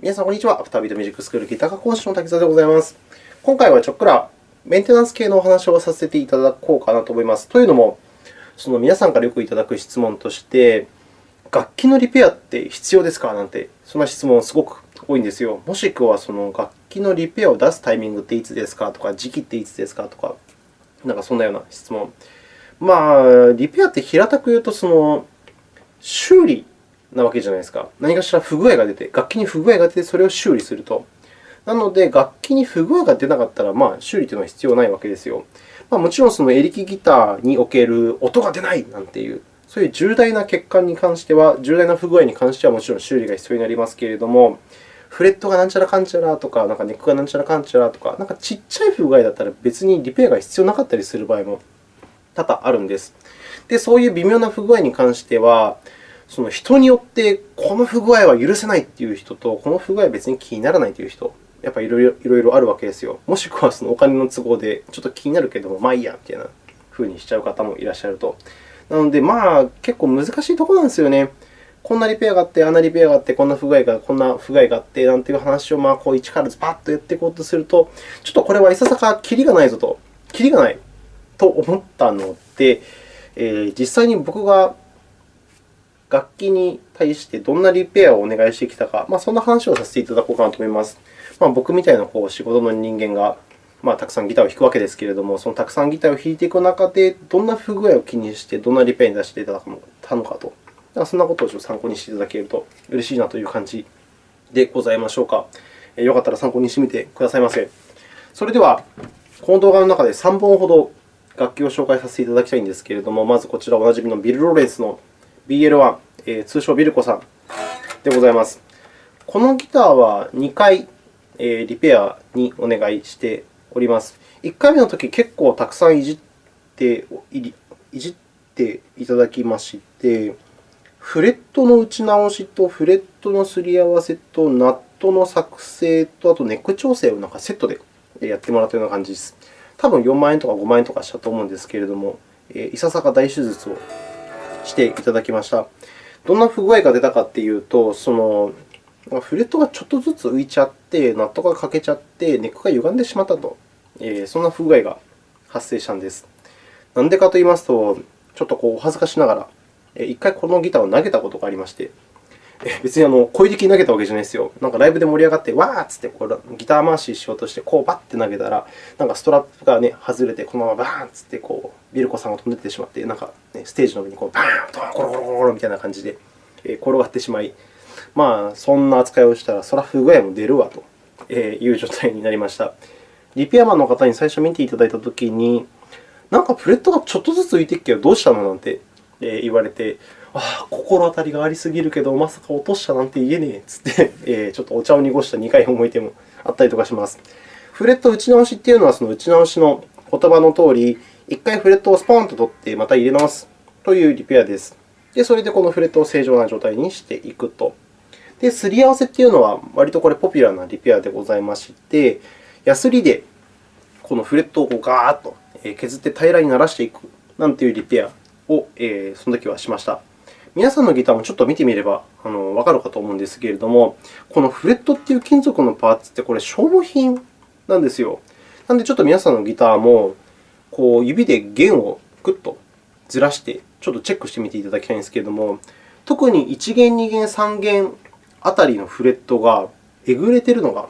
皆さん、こんにちは。アフタービートミュージックスクールギター科講師の滝沢でございます。今回はちょっくらメンテナンス系のお話をさせていただこうかなと思います。というのも、その皆さんからよくいただく質問として、楽器のリペアって必要ですか？なんて、そんな質問すごく多いんですよ。もしくは、その楽器のリペアを出すタイミングっていつですか？とか、時期っていつですか？とか、なんかそんなような質問。まあ、リペアって平たく言うと、その修理なわけじゃないですか。何かしら不具合が出て、楽器に不具合が出て、それを修理すると。なので、楽器に不具合が出なかったら、まあ、修理というのは必要ないわけですよ。まあ、もちろん、そのエレキギターにおける音が出ないなんていう、そういう重大な欠陥に関しては、重大な不具合に関してはもちろん修理が必要になりますけれども、フレットがなんちゃらかんちゃらとか、なんかネックがなんちゃらかんちゃらとか、なんかちっちゃい不具合だったら別にリペアが必要なかったりする場合も多々あるんです。で、そういう微妙な不具合に関しては、その人によってこの不具合は許せないという人と、この不具合は別に気にならないという人、やっぱりいろいろあるわけですよ。もしくはそのお金の都合でちょっと気になるけれども、まあいいやみたいなふうにしちゃう方もいらっしゃると。なので、まあ結構難しいところなんですよね。こんなリペアがあって、あんなリペアがあって、こんな不具合が、こんな不具合があって、なんていう話をまあこう一からズバッとやっていこうとすると、ちょっとこれはいささかキリがないぞと、キリがないと思ったので、えー、実際に僕が楽器に対してどんなリペアをお願いしてきたか、まあ、そんな話をさせていただこうかなと思います。まあ、僕みたいなこう仕事の人間が、まあ、たくさんギターを弾くわけですけれども、そのたくさんギターを弾いていく中で、どんな不具合を気にして、どんなリペアに出していただくのかと、そんなことを参考にしていただけると嬉しいなという感じでございましょうか。よかったら参考にしてみてくださいませ。それでは、この動画の中で3本ほど楽器を紹介させていただきたいんですけれども、まずこちらおなじみのビル・ロレンスの BL1、えー、通称ビルコさんでございます。このギターは2回、えー、リペアにお願いしております。1回目のとき、結構たくさんいじっていじっていただきまして、フレットの打ち直しとフレットのすり合わせとナットの作成と、あとネック調整をなんかセットでやってもらったような感じです。多分4万円とか5万円とかしたと思うんですけれども、いささか大手術をしていただきました。どんな不具合が出たかというと、そのフレットがちょっとずつ浮いちゃって、ナットが欠けちゃって、ネックが歪んでしまったと、えー、そんな不具合が発生したんです。なんでかと言いますと、ちょっとこうお恥ずかしながら、1回このギターを投げたことがありまして、別にあの小力に投げたわけじゃないですよ。なんかライブで盛り上がって、わーっつってこうギター回ししようとして、こうバッて投げたら、なんかストラップが、ね、外れて、このままバーンっつってこうビルコさんが飛んでってしまって、なんか、ね、ステージの上にこうバーンとコロコロコロコロみたいな感じで転がってしまい、まあ、そんな扱いをしたら、それは不具合も出るわという状態になりました。リペアマンの方に最初見ていただいたときに、なんかフレットがちょっとずつ浮いてっけど、どうしたのなんて言われて、ああ、心当たりがありすぎるけど、まさか落としたなんて言えねえつって、えちょっとお茶を濁した2回思い出もあったりとかします。フレット打ち直しというのは、その打ち直しの言葉のとおり、1回フレットをスポーンと取って、また入れ直すというリペアです。で、それでこのフレットを正常な状態にしていくと。で、すり合わせというのは、割とこれポピュラーなリペアでございまして、ヤスリでこのフレットをこうガーッと削って平らにならしていくなんていうリペアを、えその時はしました。皆さんのギターもちょっと見てみればあのわかるかと思うんですけれども、このフレットという金属のパーツってこれ消耗品なんですよ。なので、ちょっと皆さんのギターもこう指で弦をグッとずらしてちょっとチェックしてみていただきたいんですけれども、特に1弦、2弦、3弦あたりのフレットがえぐれているのが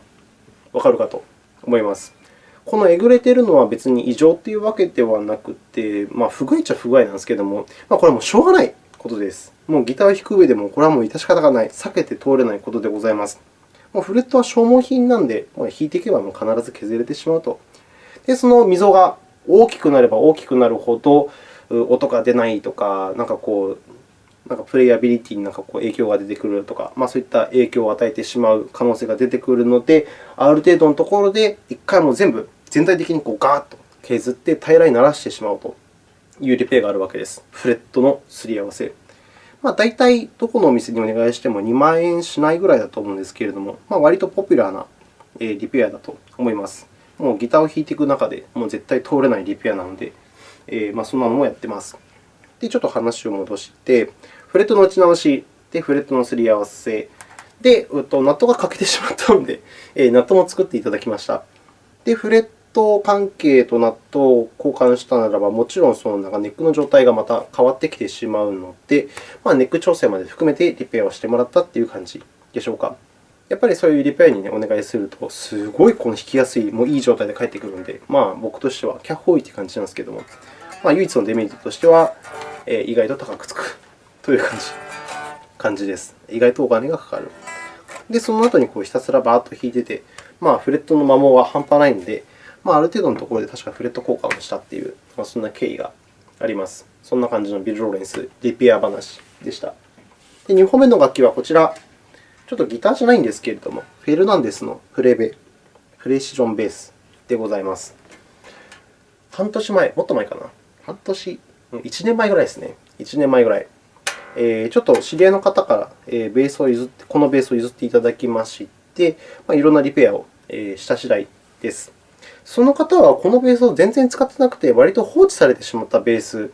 わかるかと思います。このえぐれているのは別に異常というわけではなくて、まあ、不具合っちゃ不具合なんですけれども、まあ、これはもうしょうがないことです。もうギターを弾く上でも、これはもう致し方がない、避けて通れないことでございます。もうフレットは消耗品なので、弾いていけばもう必ず削れてしまうと。で、その溝が大きくなれば大きくなるほど、音が出ないとか、なんかこう、なんかプレイアビリティになんかこう影響が出てくるとか、まあ、そういった影響を与えてしまう可能性が出てくるので、ある程度のところで1回も全部、全体的にこうガーッと削って平らにならしてしまうというリペアがあるわけです。フレットのすり合わせ。まあ、大体どこのお店にお願いしても2万円しないぐらいだと思うんですけれども、まあ、割とポピュラーなリペアだと思います。もうギターを弾いていく中で、もう絶対通れないリペアなので、えー、まあ、そんなのもやっています。で、ちょっと話を戻して、フレットの打ち直しでフレットのすり合わせで、ナットが欠けてしまったので、ナットも作っていただきました。で、フレット関係とナットを交換したならば、もちろんそのなんかネックの状態がまた変わってきてしまうので、まあ、ネック調整まで含めてリペアをしてもらったという感じでしょうか。やっぱりそういうリペアに、ね、お願いすると、すごいこの引きやすい、もういい状態で返ってくるので、まあ、僕としてはキャッホーイという感じなんですけども、まあ、唯一のデメリットとしては、えー、意外と高くつくという感じ感じです。意外とお金がかかる。で、その後にこうひたすらバーッと弾いてて、まあ、フレットの摩耗は半端ないので、まあ、ある程度のところで確かフレット交換をしたという、まあ、そんな経緯があります。そんな感じのビル・ローレンスリペア話でした。で2本目の楽器はこちら。ちょっとギターじゃないんですけれども、フェルナンデスのプレベ、プレシジョンベースでございます。半年前、もっと前かな。半年、1年前ぐらいですね。1年前ぐらい。えー、ちょっと知り合いの方から、え、ベースを譲って、このベースを譲っていただきまして、まあ、いろんなリペアを、えー、した次第です。その方はこのベースを全然使ってなくて、割と放置されてしまったベース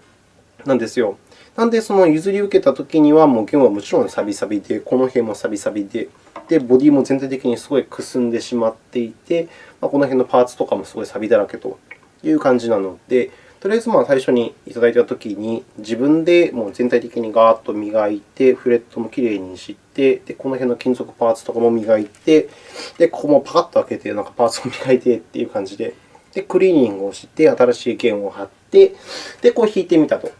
なんですよ。なので、その譲り受けたときには、もう弦はもちろんサビサビで、この辺もサビサビで、で、ボディも全体的にすごいくすんでしまっていて、まあ、この辺のパーツとかもすごいサビだらけという感じなので、とりあえずまあ最初にいただいたときに、自分でもう全体的にガーッと磨いて、フレットもきれいにして、でこの辺の金属パーツとかも磨いて、でここもパカッと開けて、なんかパーツを磨いてという感じで、でクリーニングをして、新しい弦を貼って、でこう弾いてみたと。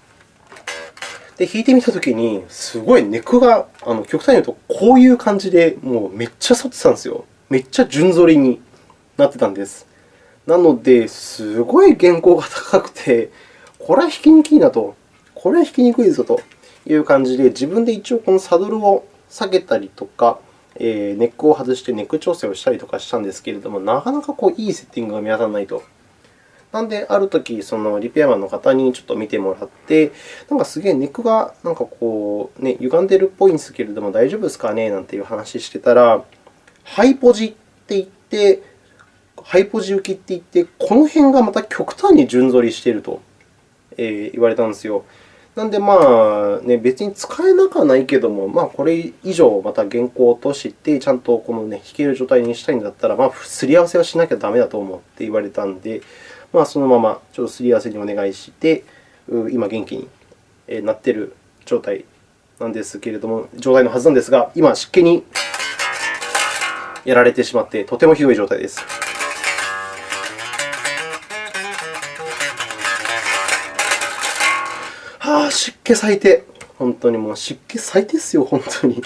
で、弾いてみたときに、すごいネックが、あの極端に言うと、こういう感じで、もうめっちゃ反ってたんですよ。めっちゃ順反りになってたんです。なので、すごい原稿が高くて、これは弾きにくいなと、これは弾きにくいぞという感じで、自分で一応このサドルを下げたりとか、えネックを外してネック調整をしたりとかしたんですけれども、なかなかこういいセッティングが見当たらないと。なので、あるとき、そのリペアマンの方にちょっと見てもらって、なんかすげえネックがなんかこう、ね、歪んでるっぽいんですけれども、大丈夫ですかね？なんていう話してたら、ハイポジって言って、ハイポジ浮きって言って、この辺がまた極端に順反りしていると言われたんですよ。なので、まあね、別に使えなくはないけども、まあ、これ以上また原稿を落として、ちゃんとこの、ね、弾ける状態にしたいんだったら、まあ、すり合わせはしなきゃダメだと思って言われたので、まあ、そのままちょっとすり合わせにお願いして、今元気になっている状態なんですけれども、状態のはずなんですが、今、湿気にやられてしまって、とてもひどい状態です。気最低。本当にもう湿気最低ですよ、本当に。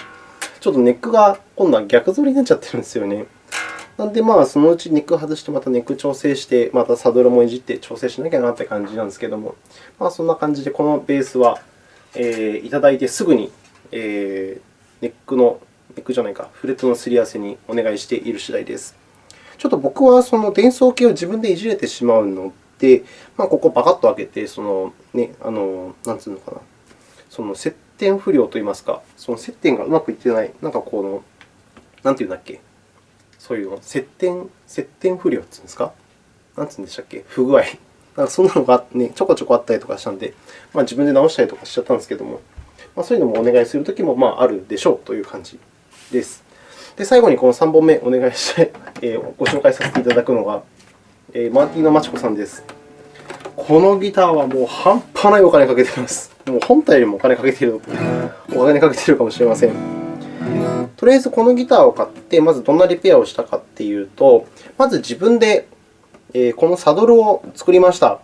ちょっとネックが今度は逆反りになっちゃってるんですよね。なので、まあ、そのうちネック外して、またネック調整して、またサドルもいじって調整しなきゃなという感じなんですけども、まあ、そんな感じで、このベースは、えー、いただいてすぐに、えー、ネックの、ネックじゃないか、フレットのすり合わせにお願いしている次第です。ちょっと僕はその伝送系を自分でいじれてしまうので、まあ、ここパカッと開けて、そのね、あのなんつうのかな、その接点不良といいますか、その接点がうまくいってない、なんかこの、なんていうんだっけ、そういうの、接点、接点不良っていうんですかなんて言うんでしたっけ不具合。なんかそんなのが、ね、ちょこちょこあったりとかしたので、まあ、自分で直したりとかしちゃったんですけども、まあ、そういうのもお願いするときもまああるでしょうという感じです。で、最後にこの3本目お願いして、えー、ご紹介させていただくのが、えー、マーティーノ・マチコさんです。このギターはもう半端ないお金かけています。もう本体よりもお金かけている、お金かけているかもしれません。とりあえずこのギターを買って、まずどんなリペアをしたかというと、まず自分でこのサドルを作りました。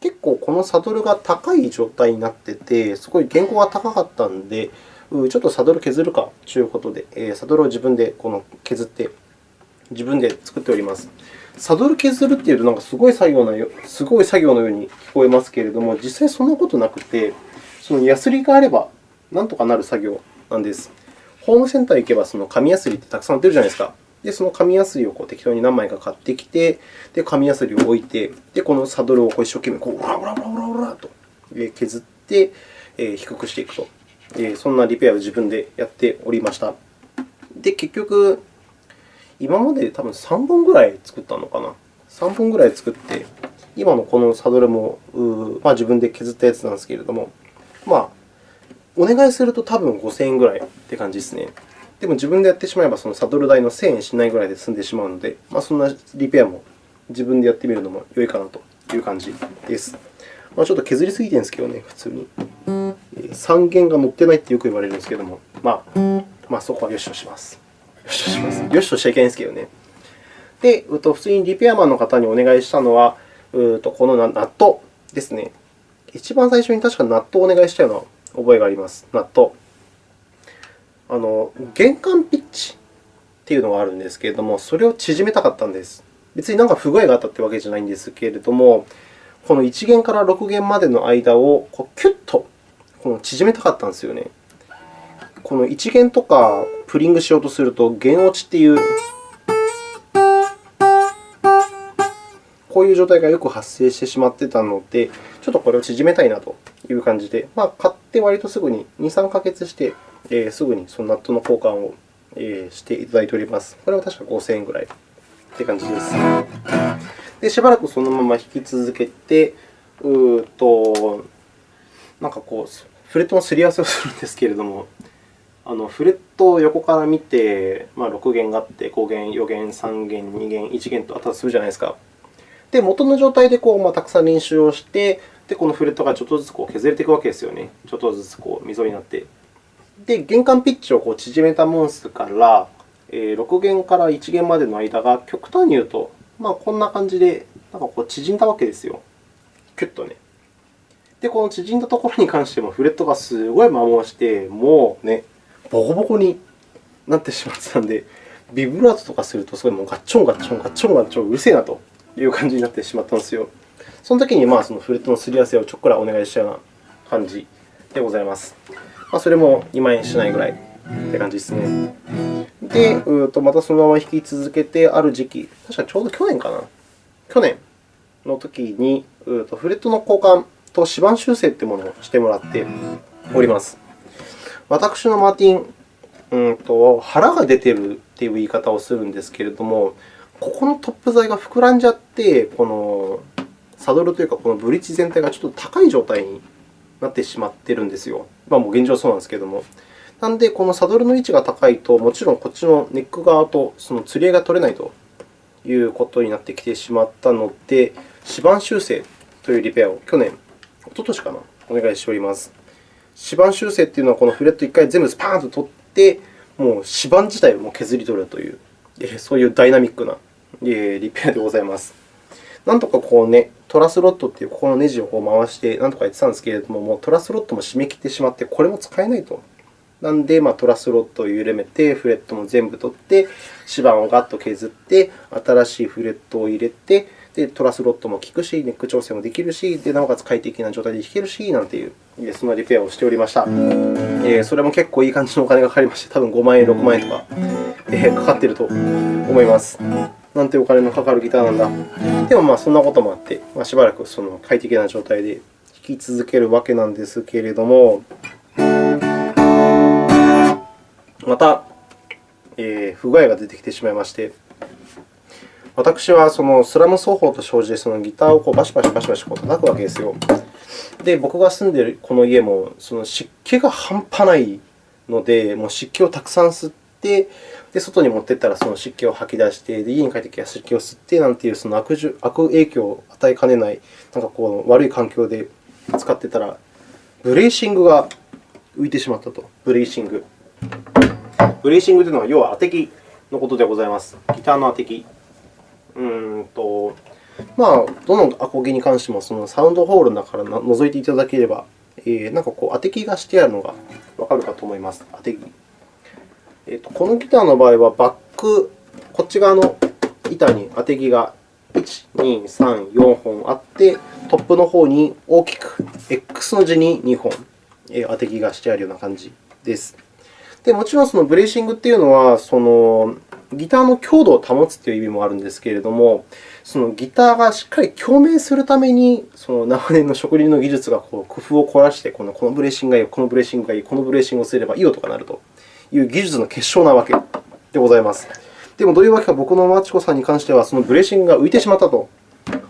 結構このサドルが高い状態になっていて、すごい原稿が高かったので、ちょっとサドル削るかということで、サドルを自分でこの削って自分で作っております。サドル削るというと、なんかすごい作業なすごい作業のように聞こえますけれども、実際そんなことなくて、そのヤスリがあればなんとかなる作業なんです。ホームセンターに行けばその紙やすりってたくさん売ってるじゃないですか。で、その紙やすりをこう適当に何枚か買ってきて、で紙やすりを置いて、でこのサドルをこう一生懸命こう、オラオラオラオラオラと削って、え低くしていくと。そんなリペアを自分でやっておりました。で、結局、今まで多分3本ぐらい作ったのかな。3本ぐらい作って、今のこのサドルも、まあ、自分で削ったやつなんですけれども、まあ、お願いすると多分5000円ぐらいって感じですね。でも自分でやってしまえば、そのサドル代の1000円しないぐらいで済んでしまうので、まあ、そんなリペアも自分でやってみるのも良いかなという感じです。まあ、ちょっと削りすぎてるんですけどね、普通に。3弦が乗ってないってよく言われるんですけども、まあ、まあ、そこはよしとします。よしとし。よしとしちゃいけないんですけどね。で、普通にリペアマンの方にお願いしたのは、このナットですね。一番最初に確かナットをお願いしたような覚えがあります。ナット。あの玄関ピッチっていうのがあるんですけれども、それを縮めたかったんです。別に何か不具合があったというわけじゃないんですけれども、この1弦から6弦までの間をこうキュッとこの縮めたかったんですよね。この1弦とかプリングしようとすると、弦落ちっていうこういう状態がよく発生してしまってたので、ちょっとこれを縮めたいなという感じで、まあ、買って割とすぐに2、3ヶ月して、えー、すぐにそのナットの交換を、えー、していただいております。これは確か5000円ぐらいって感じです。で、しばらくそのまま引き続けて、うとなんかこう、フレットのすり合わせをするんですけれども、あのフレットを横から見て、まあ、6弦があって、5弦、4弦、3弦、2弦、1弦とあったとするじゃないですか。で、元の状態でこう、まあ、たくさん練習をして、で、このフレットがちょっとずつこう削れていくわけですよね。ちょっとずつこう溝になって。で、玄関ピッチをこう縮めたモンスから、えー、6弦から1弦までの間が極端に言うと、まあ、こんな感じでなんかこう縮んだわけですよ。キュッとね。で、この縮んだところに関してもフレットがすごい摩耗して、もうね、ボコボコになってしまってたので、ビブラートとかすると、すごいもうガッチョンガッチョンガッチョンガッチョンうるせえなという感じになってしまったんですよ。その時にまあそのフレットのすり合わせをちょっくらお願いしたような感じでございます。まあ、それも2万円しないぐらいって感じですね。で、うとまたそのまま引き続けて、ある時期、確かちょうど去年かな。去年の時に、うとフレットの交換と指板修正というものをしてもらっております。私のマーティン、うんと腹が出ているという言い方をするんですけれども、ここのトップ材が膨らんじゃって、このサドルというか、このブリッジ全体がちょっと高い状態になってしまっているんですよ。まあ、もう現状そうなんですけれども。なので、このサドルの位置が高いと、もちろんこっちのネック側とその釣り合いが取れないということになってきてしまったので、指板修正というリペアを去年、おととしかな、お願いしております。指板修正というのは、このフレット1回全部スパーンと取って、もう指板自体を削り取るという、そういうダイナミックなリペアでございます。なんとかこうね、トラスロットというここのネジをこう回して、なんとかやってたんですけれども、もうトラスロットも締め切ってしまって、これも使えないと。なので、まあ、トラスロットを緩めて、フレットも全部取って、指板をガッと削って、新しいフレットを入れて、でトラスロットも効くし、ネック調整もできるし、でなおかつ快適な状態で弾けるし、なんていう、そのリペアをしておりました。えー、それも結構いい感じのお金がかかりまして、多分5万円、6万円とか、えー、かかっていると思います。なんてお金のかかるギターなんだ。でも、まあ、そんなこともあって、まあ、しばらくその快適な状態で弾き続けるわけなんですけれども、また、えー、不具合が出てきてしまいまして、私はそのスラム奏法と生じてそのギターをこうバシバシバシバシこう叩くわけですよ。で、僕が住んでいるこの家もその湿気が半端ないので、もう湿気をたくさん吸って、で外に持っていったらその湿気を吐き出して、で家に帰ってきた湿気を吸ってなんていうその悪悪影響を与えかねない、なんかこう悪い環境で使っていたら、ブレーシングが浮いてしまったと。ブレーシング。ブレーシングというのは、要は当て木のことでございます。ギターの当て木。うんとまあ、どのアコギに関してもそのサウンドホールの中から覗いていただければ、えー、なんかこう当て木がしてあるのがわかるかと思います。当て木。えーと、このギターの場合は、バック、こっち側の板に当て木が1、2、3、4本あって、トップの方に大きく X の字に2本当て木がしてあるような感じです。でもちろんそのブレーシングというのは、そのギターの強度を保つという意味もあるんですけれども、そのギターがしっかり共鳴するために、その長年の職人の技術がこう工夫を凝らして、このこのブレーシングがいい、このブレーシングがいい、このブレーシングをすればいい音が鳴るという技術の結晶なわけでございます。でも、どういうわけか、僕のマチコさんに関しては、そのブレーシングが浮いてしまったと。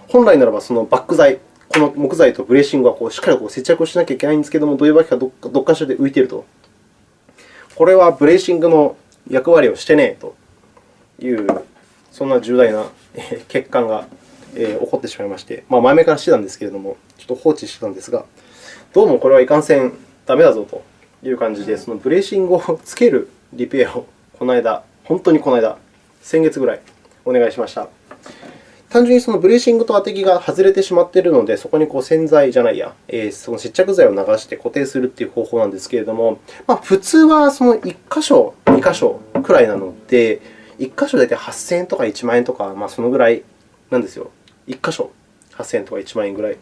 本来ならば、そのバック材、この木材とブレーシングはこうしっかりこう接着をしなきゃいけないんですけれども、どういうわけかどっかしらで浮いていると。これはブレーシングの役割をしてねえという、そんな重大な欠陥が起こってしまいまして、まあ、前々からしてたんですけれども、ちょっと放置してたんですが、どうもこれはいかんせんダメだぞという感じで、そのブレーシングをつけるリペアをこの間、本当にこの間、先月ぐらいお願いしました。単純にそのブレーシングと当て木が外れてしまっているので、そこにこう洗剤じゃないや、えー、その接着剤を流して固定するという方法なんですけれども、まあ、普通はその1箇所、2箇所くらいなので、1箇所大体8000円とか1万円とか、まあ、そのぐらいなんですよ。1箇所8000円とか1万円ぐらい。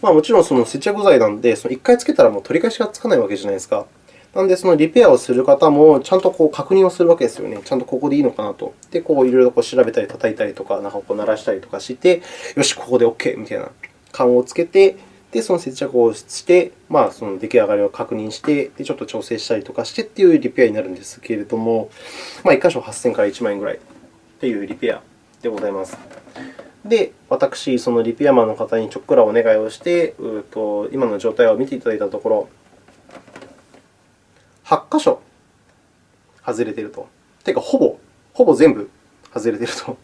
まあ、もちろんその接着剤なので、その1回つけたらもう取り返しがつかないわけじゃないですか。なので、そのリペアをする方も、ちゃんとこう確認をするわけですよね。ちゃんとここでいいのかなと。で、こういろいろこう調べたり、叩いたりとか、なんかこう鳴らしたりとかして、よし、ここで OK みたいな感をつけて、で、その接着をして、まあ、その出来上がりを確認して、で、ちょっと調整したりとかしてというリペアになるんですけれども、まあ、1箇所8000から1万円ぐらいというリペアでございます。で、私、そのリペアマンの方にちょっくらお願いをして、うと今の状態を見ていただいたところ、8箇所外れていると。てか、ほぼ、ほぼ全部外れていると。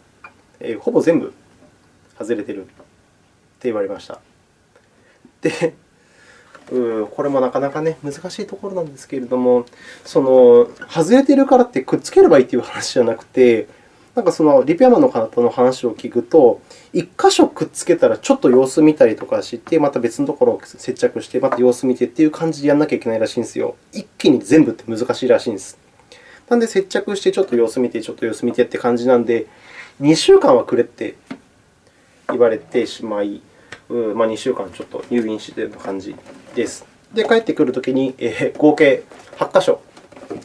えー、ほぼ全部外れているって言われました。で、うこれもなかなか、ね、難しいところなんですけれども、その外れているからってくっつければいいという話じゃなくて、なんかそのリペアマンの方の話を聞くと、1箇所くっつけたらちょっと様子見たりとかして、また別のところを接着して、また様子見てという感じでやらなきゃいけないらしいんですよ。一気に全部って難しいらしいんです。なので、接着してちょっと様子見て、ちょっと様子見てって感じなので、2週間はくれって言われてしまい、まあ、2週間ちょっと入院している感じです。で、帰ってくるときに、えー、合計8箇所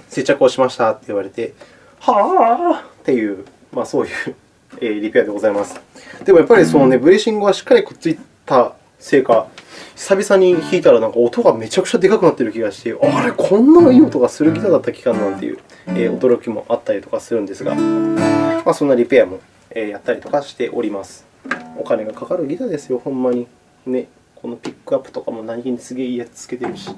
接着をしましたって言われて、はぁっていうまあ、そういうリペアでございます。でもやっぱりその、ね、ブレーシングがしっかりくっついたせいか、久々に弾いたらなんか音がめちゃくちゃでかくなっている気がして、あれ、こんないい音がするギターだった期間なんていう驚きもあったりとかするんですが、まあ、そんなリペアもやったりとかしております。お金がかかるギターですよ、ほんまに。ね、このピックアップとかも何気にすげえいいやつつけてるし。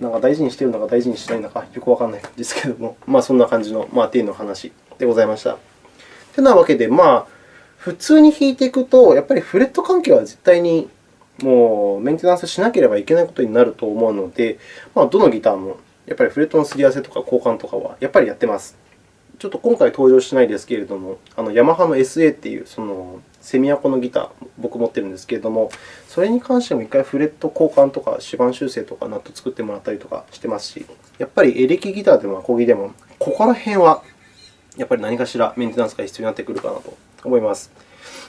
なんか大事にしてるのか大事にしないのかよくわからないですけども、まあ、そんな感じの、まあ、テの話でございました。てなわけで、まあ、普通に弾いていくと、やっぱりフレット関係は絶対にもうメンテナンスしなければいけないことになると思うので、まあ、どのギターもやっぱりフレットのすり合わせとか交換とかはやっぱりやってます。ちょっと今回登場しないですけれども、あのヤマハの SA というそのセミアコのギター、僕持っているんですけれども、それに関しても1回フレット交換とか指板修正とかナット作ってもらったりとかしてますし、やっぱりエレキギターでもアコギでも、ここら辺はやっぱり何かしらメンテナンスが必要になってくるかなと思います。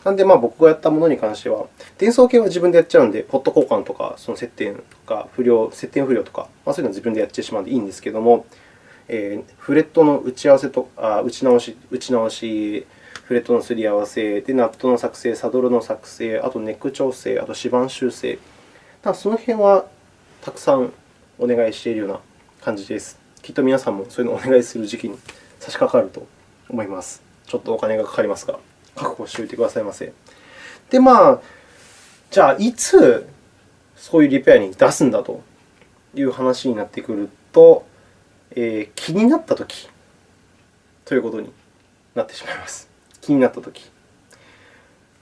なので、まあ、僕がやったものに関しては、伝送系は自分でやっちゃうので、ポット交換とか、その接点とか不良、接点不良とか、まあ、そういうのを自分でやってしまうのでいいんですけれども、え、フレットの打ち合わせとあ打ち直し、打ち直し、フレットのすり合わせ、でナットの作成、サドルの作成、あとネック調整、あと指板修正、ただその辺はたくさんお願いしているような感じです。きっと皆さんもそういうのをお願いする時期に差し掛かると思います。ちょっとお金がかかりますが、覚悟しておいてくださいませ。で、まあ、じゃあ、いつそういうリペアに出すんだという話になってくると、えー、気になったときということになってしまいます。気になったとき。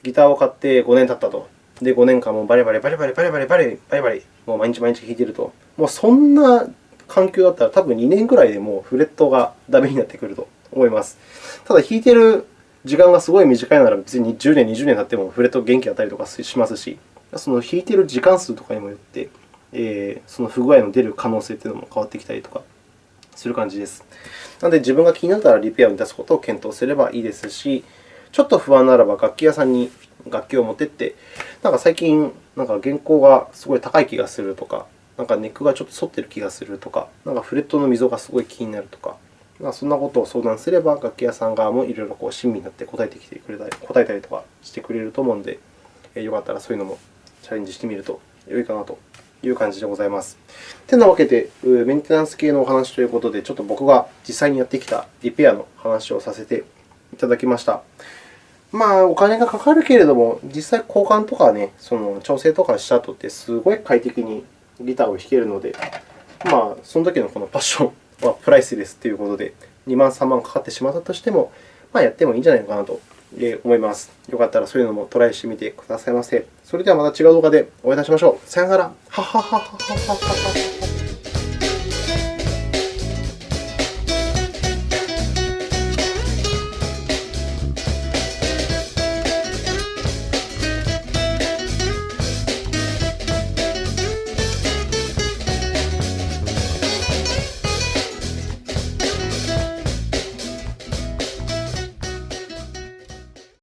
ギターを買って5年経ったと。で、5年間もバリバリバリバリバリバリバリバリバリもう毎日毎日弾いていると。もうそんな環境だったら、多分2年くらいでもうフレットがダメになってくると思います。ただ、弾いている時間がすごい短いなら、別に10年、20年経ってもフレット元気あったりとかしますし、その弾いている時間数とかにもよって、えー、その不具合の出る可能性というのも変わってきたりとかする感じです。なので、自分が気になったらリペアに出すことを検討すればいいですし、ちょっと不安ならば楽器屋さんに楽器を持ってって、なんか最近、なんか原稿がすごい高い気がするとか、なんかネックがちょっと反ってる気がするとか、なんかフレットの溝がすごい気になるとか、まあ、そんなことを相談すれば、楽器屋さん側もいろいろこう親身になって答えてきてくれたり、答えたりとかしてくれると思うので、よかったらそういうのもチャレンジしてみると良いかなという感じでございます。てなわけで、メンテナンス系のお話ということで、ちょっと僕が実際にやってきたリペアの話をさせていただきました。まあ、お金がかかるけれども、実際交換とかね、その調整とかした後ってすごい快適にギターを弾けるので、まあ、その時のこのパッションはプライスレスということで、2万、3万かかってしまったとしても、まあ、やってもいいんじゃないのかなと思います。よかったらそういうのもトライしてみてくださいませ。それではまた違う動画でお会いいたしましょう。さよなら。